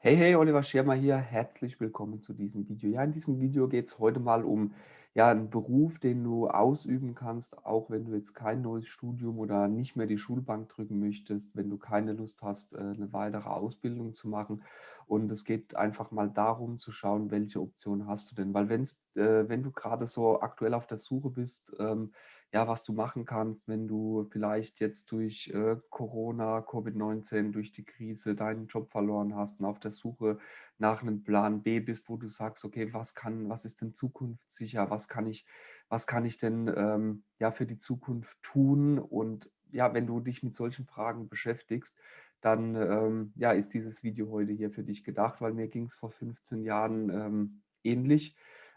Hey, hey, Oliver Schirmer hier. Herzlich willkommen zu diesem Video. Ja, in diesem Video geht es heute mal um ja, einen Beruf, den du ausüben kannst, auch wenn du jetzt kein neues Studium oder nicht mehr die Schulbank drücken möchtest, wenn du keine Lust hast, äh, eine weitere Ausbildung zu machen. Und es geht einfach mal darum zu schauen, welche Option hast du denn. Weil wenn's, äh, wenn du gerade so aktuell auf der Suche bist, ähm, ja, was du machen kannst, wenn du vielleicht jetzt durch äh, Corona, Covid-19, durch die Krise deinen Job verloren hast und auf der Suche nach einem Plan B bist, wo du sagst, okay, was kann, was ist denn zukunftssicher, was kann ich, was kann ich denn ähm, ja für die Zukunft tun? Und ja, wenn du dich mit solchen Fragen beschäftigst, dann ähm, ja, ist dieses Video heute hier für dich gedacht, weil mir ging es vor 15 Jahren ähm, ähnlich.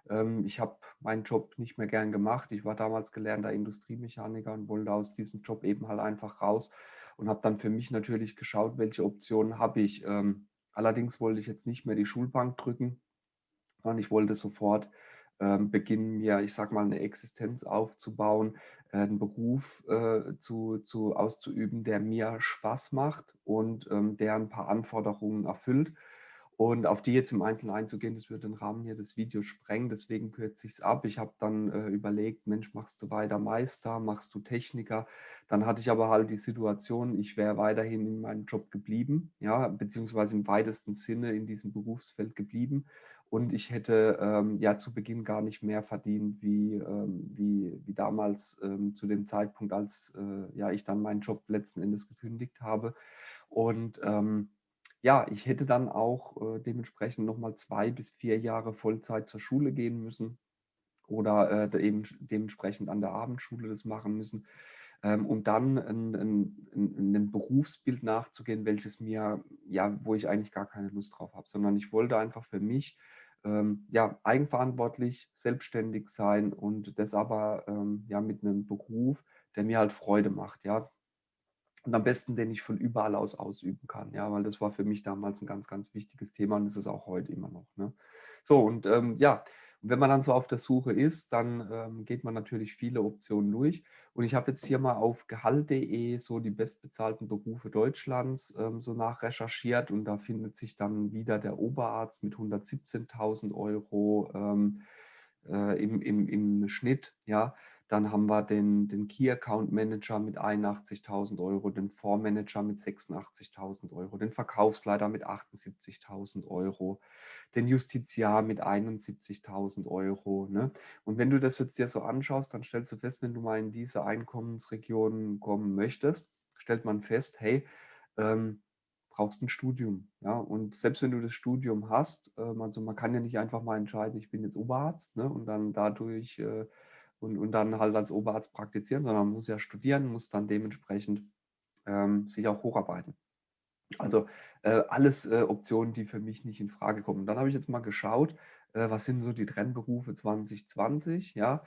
Ähm, ich habe meinen Job nicht mehr gern gemacht. Ich war damals gelernter Industriemechaniker und wollte aus diesem Job eben halt einfach raus und habe dann für mich natürlich geschaut, welche Optionen habe ich. Ähm, allerdings wollte ich jetzt nicht mehr die Schulbank drücken, sondern ich wollte sofort ähm, beginnen, mir, ich sage mal, eine Existenz aufzubauen, äh, einen Beruf äh, zu, zu, auszuüben, der mir Spaß macht und der ein paar Anforderungen erfüllt. Und auf die jetzt im Einzelnen einzugehen, das würde den Rahmen hier des Videos sprengen, deswegen kürze ich es ab. Ich habe dann äh, überlegt, Mensch, machst du weiter Meister, machst du Techniker? Dann hatte ich aber halt die Situation, ich wäre weiterhin in meinem Job geblieben, ja, beziehungsweise im weitesten Sinne in diesem Berufsfeld geblieben. Und ich hätte ähm, ja zu Beginn gar nicht mehr verdient, wie, ähm, wie, wie damals ähm, zu dem Zeitpunkt, als äh, ja, ich dann meinen Job letzten Endes gekündigt habe. Und ähm, ja, ich hätte dann auch äh, dementsprechend nochmal zwei bis vier Jahre Vollzeit zur Schule gehen müssen oder äh, eben dementsprechend an der Abendschule das machen müssen, ähm, um dann ein, ein, ein, ein, Berufsbild nachzugehen, welches mir, ja, wo ich eigentlich gar keine Lust drauf habe, sondern ich wollte einfach für mich ähm, ja, eigenverantwortlich, selbstständig sein und das aber ähm, ja, mit einem Beruf, der mir halt Freude macht. Ja, und am besten, den ich von überall aus ausüben kann, ja, weil das war für mich damals ein ganz, ganz wichtiges Thema und ist auch heute immer noch. Ne? So, und ähm, ja, wenn man dann so auf der Suche ist, dann ähm, geht man natürlich viele Optionen durch. Und ich habe jetzt hier mal auf gehalt.de so die bestbezahlten Berufe Deutschlands ähm, so nachrecherchiert und da findet sich dann wieder der Oberarzt mit 117.000 Euro ähm, äh, im, im, im Schnitt, ja, dann haben wir den, den Key Account Manager mit 81.000 Euro, den Fondsmanager mit 86.000 Euro, den Verkaufsleiter mit 78.000 Euro, den Justiziar mit 71.000 Euro. Ne? Und wenn du das jetzt dir so anschaust, dann stellst du fest, wenn du mal in diese Einkommensregionen kommen möchtest, stellt man fest, hey, ähm, brauchst ein Studium. Ja? Und selbst wenn du das Studium hast, äh, also man kann ja nicht einfach mal entscheiden, ich bin jetzt Oberarzt ne? und dann dadurch äh, und, und dann halt als Oberarzt praktizieren, sondern man muss ja studieren, muss dann dementsprechend ähm, sich auch hocharbeiten. Also äh, alles äh, Optionen, die für mich nicht in Frage kommen. Dann habe ich jetzt mal geschaut, äh, was sind so die Trendberufe 2020, ja.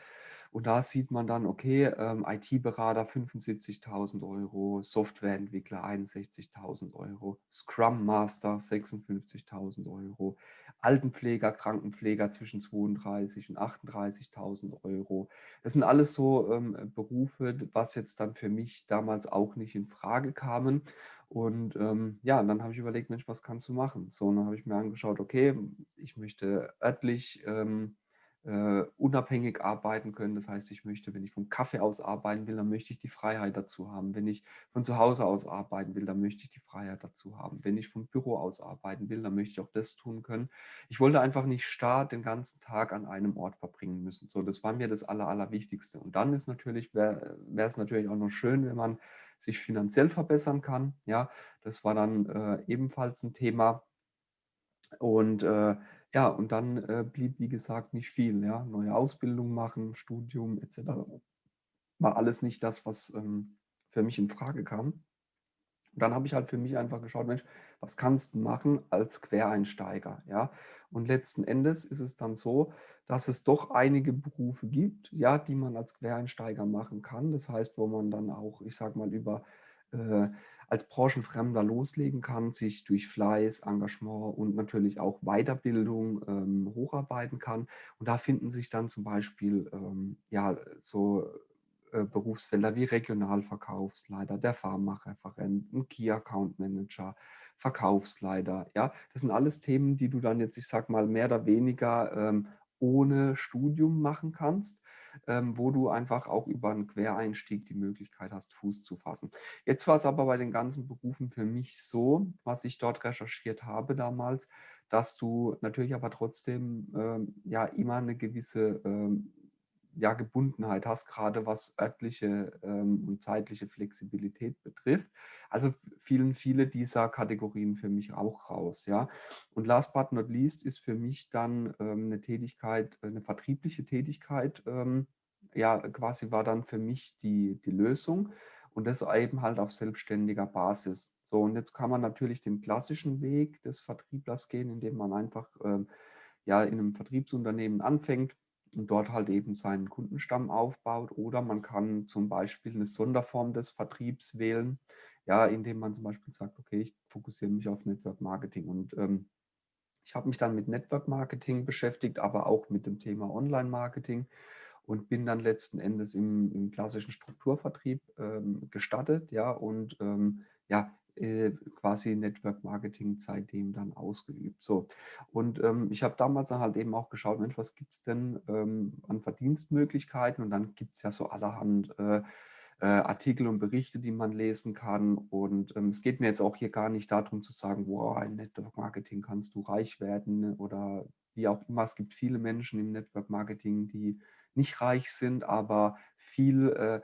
Und da sieht man dann, okay, ähm, IT-Berater 75.000 Euro, Softwareentwickler 61.000 Euro, Scrum Master 56.000 Euro, Altenpfleger, Krankenpfleger zwischen 32 und 38.000 Euro. Das sind alles so ähm, Berufe, was jetzt dann für mich damals auch nicht in Frage kamen. Und ähm, ja, dann habe ich überlegt, Mensch, was kannst du machen? So, und dann habe ich mir angeschaut, okay, ich möchte örtlich ähm, äh, unabhängig arbeiten können. Das heißt, ich möchte, wenn ich vom Kaffee aus arbeiten will, dann möchte ich die Freiheit dazu haben. Wenn ich von zu Hause aus arbeiten will, dann möchte ich die Freiheit dazu haben. Wenn ich vom Büro aus arbeiten will, dann möchte ich auch das tun können. Ich wollte einfach nicht starr den ganzen Tag an einem Ort verbringen müssen. So, das war mir das Aller, Allerwichtigste. Und dann ist natürlich, wäre es natürlich auch noch schön, wenn man sich finanziell verbessern kann. Ja, das war dann äh, ebenfalls ein Thema. Und äh, ja, und dann äh, blieb, wie gesagt, nicht viel. Ja? Neue Ausbildung machen, Studium etc. War alles nicht das, was ähm, für mich in Frage kam. Und dann habe ich halt für mich einfach geschaut, Mensch, was kannst du machen als Quereinsteiger? Ja? Und letzten Endes ist es dann so, dass es doch einige Berufe gibt, ja, die man als Quereinsteiger machen kann. Das heißt, wo man dann auch, ich sage mal, über äh, als Branchenfremder loslegen kann, sich durch Fleiß, Engagement und natürlich auch Weiterbildung ähm, hocharbeiten kann. Und da finden sich dann zum Beispiel ähm, ja, so äh, Berufsfelder wie Regionalverkaufsleiter, der Pharmareferent, ein Key Account Manager, Verkaufsleiter. Ja, das sind alles Themen, die du dann jetzt, ich sag mal, mehr oder weniger ähm, ohne Studium machen kannst, wo du einfach auch über einen Quereinstieg die Möglichkeit hast, Fuß zu fassen. Jetzt war es aber bei den ganzen Berufen für mich so, was ich dort recherchiert habe damals, dass du natürlich aber trotzdem ähm, ja immer eine gewisse ähm, ja, Gebundenheit hast, gerade was örtliche ähm, und zeitliche Flexibilität betrifft. Also fielen viele dieser Kategorien für mich auch raus. Ja. Und last but not least ist für mich dann ähm, eine Tätigkeit, eine vertriebliche Tätigkeit, ähm, ja, quasi war dann für mich die, die Lösung und das eben halt auf selbstständiger Basis. So, und jetzt kann man natürlich den klassischen Weg des Vertrieblers gehen, indem man einfach ähm, ja, in einem Vertriebsunternehmen anfängt, und dort halt eben seinen Kundenstamm aufbaut. Oder man kann zum Beispiel eine Sonderform des Vertriebs wählen, ja, indem man zum Beispiel sagt, okay, ich fokussiere mich auf Network Marketing. Und ähm, ich habe mich dann mit Network Marketing beschäftigt, aber auch mit dem Thema Online Marketing und bin dann letzten Endes im, im klassischen Strukturvertrieb ähm, gestartet, ja, und ähm, ja, äh, quasi Network Marketing seitdem dann ausgeübt. So. Und ähm, ich habe damals dann halt eben auch geschaut, Mensch, was gibt es denn ähm, an Verdienstmöglichkeiten? Und dann gibt es ja so allerhand äh, äh, Artikel und Berichte, die man lesen kann. Und ähm, es geht mir jetzt auch hier gar nicht darum zu sagen, wow, ein Network Marketing kannst du reich werden oder wie auch immer. Es gibt viele Menschen im Network Marketing, die nicht reich sind, aber viel äh,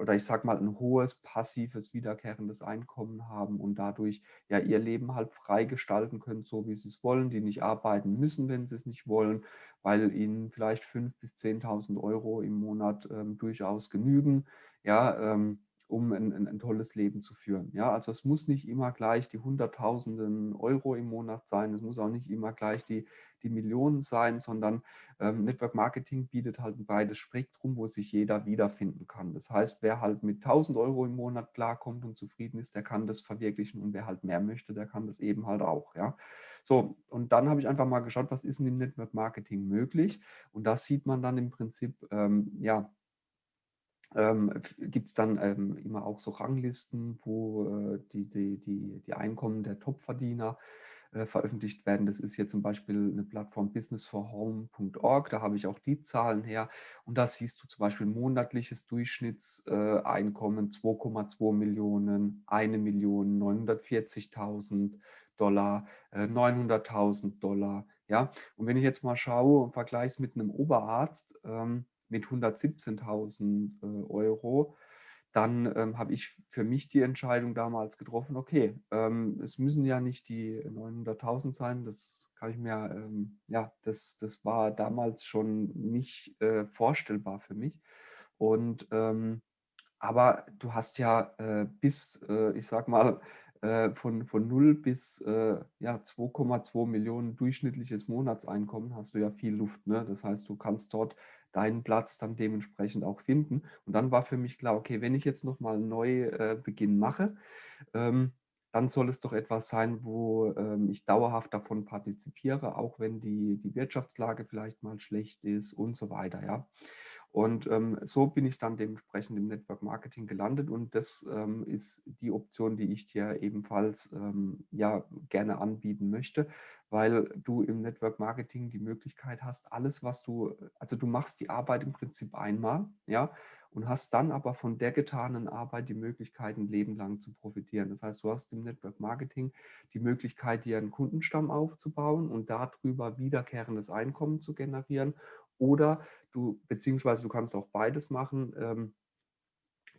oder ich sage mal ein hohes passives wiederkehrendes Einkommen haben und dadurch ja ihr Leben halt frei gestalten können, so wie sie es wollen, die nicht arbeiten müssen, wenn sie es nicht wollen, weil ihnen vielleicht 5.000 bis 10.000 Euro im Monat ähm, durchaus genügen. Ja, ähm, um ein, ein, ein, tolles Leben zu führen. Ja, also es muss nicht immer gleich die Hunderttausenden Euro im Monat sein, es muss auch nicht immer gleich die, die Millionen sein, sondern ähm, Network Marketing bietet halt ein breites Spektrum, wo sich jeder wiederfinden kann. Das heißt, wer halt mit 1000 Euro im Monat klarkommt und zufrieden ist, der kann das verwirklichen und wer halt mehr möchte, der kann das eben halt auch. Ja. So, und dann habe ich einfach mal geschaut, was ist denn im Network Marketing möglich und das sieht man dann im Prinzip, ähm, ja, ähm, gibt es dann ähm, immer auch so Ranglisten, wo äh, die, die, die, die Einkommen der Topverdiener äh, veröffentlicht werden. Das ist hier zum Beispiel eine Plattform businessforhome.org, da habe ich auch die Zahlen her und da siehst du zum Beispiel monatliches Durchschnittseinkommen äh, 2,2 Millionen, 1 Million, 940.000 Dollar, 900.000 äh, Dollar. Ja? Und wenn ich jetzt mal schaue und vergleiche es mit einem Oberarzt, ähm, mit 117.000 äh, Euro, dann ähm, habe ich für mich die Entscheidung damals getroffen, okay, ähm, es müssen ja nicht die 900.000 sein, das kann ich mir, ähm, ja, das, das war damals schon nicht äh, vorstellbar für mich. Und ähm, aber du hast ja äh, bis, äh, ich sag mal, äh, von, von 0 bis äh, ja, 2,2 Millionen durchschnittliches Monatseinkommen hast du ja viel Luft. Ne? Das heißt, du kannst dort deinen Platz dann dementsprechend auch finden. Und dann war für mich klar, okay, wenn ich jetzt nochmal einen Neubeginn mache, ähm, dann soll es doch etwas sein, wo ähm, ich dauerhaft davon partizipiere, auch wenn die, die Wirtschaftslage vielleicht mal schlecht ist und so weiter. Ja. Und ähm, so bin ich dann dementsprechend im Network Marketing gelandet und das ähm, ist die Option, die ich dir ebenfalls ähm, ja gerne anbieten möchte, weil du im Network Marketing die Möglichkeit hast, alles, was du, also du machst die Arbeit im Prinzip einmal, ja, und hast dann aber von der getanen Arbeit die Möglichkeit, ein Leben lang zu profitieren. Das heißt, du hast im Network Marketing die Möglichkeit, dir einen Kundenstamm aufzubauen und darüber wiederkehrendes Einkommen zu generieren oder du, beziehungsweise du kannst auch beides machen. Ähm,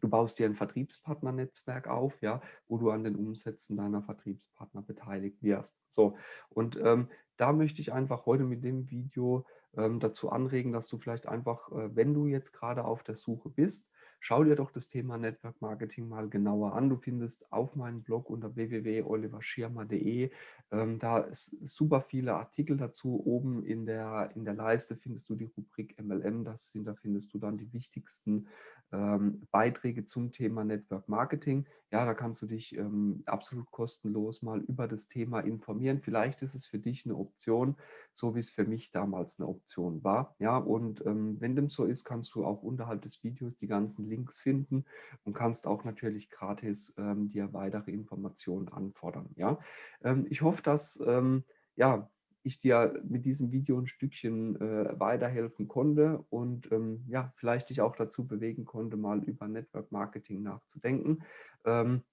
du baust dir ein Vertriebspartnernetzwerk auf, ja, wo du an den Umsätzen deiner Vertriebspartner beteiligt wirst. So, und ähm, da möchte ich einfach heute mit dem Video ähm, dazu anregen, dass du vielleicht einfach, äh, wenn du jetzt gerade auf der Suche bist, schau dir doch das Thema Network Marketing mal genauer an. Du findest auf meinem Blog unter www.oliverschirmer.de ähm, da super viele Artikel dazu. Oben in der, in der Leiste findest du die Rubrik MLM. Das sind, da findest du dann die wichtigsten ähm, Beiträge zum Thema Network Marketing. Ja, da kannst du dich ähm, absolut kostenlos mal über das Thema informieren. Vielleicht ist es für dich eine Option, so wie es für mich damals eine Option war. Ja, und ähm, wenn dem so ist, kannst du auch unterhalb des Videos die ganzen ganzen Links finden und kannst auch natürlich gratis ähm, dir weitere Informationen anfordern. Ja? Ähm, ich hoffe, dass ähm, ja, ich dir mit diesem Video ein Stückchen äh, weiterhelfen konnte und ähm, ja, vielleicht dich auch dazu bewegen konnte, mal über Network Marketing nachzudenken. Ähm,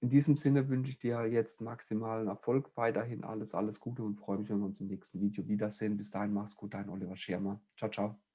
in diesem Sinne wünsche ich dir jetzt maximalen Erfolg, weiterhin alles, alles Gute und freue mich, wenn wir uns im nächsten Video wiedersehen. Bis dahin, mach's gut, dein Oliver Schirmer. Ciao, ciao.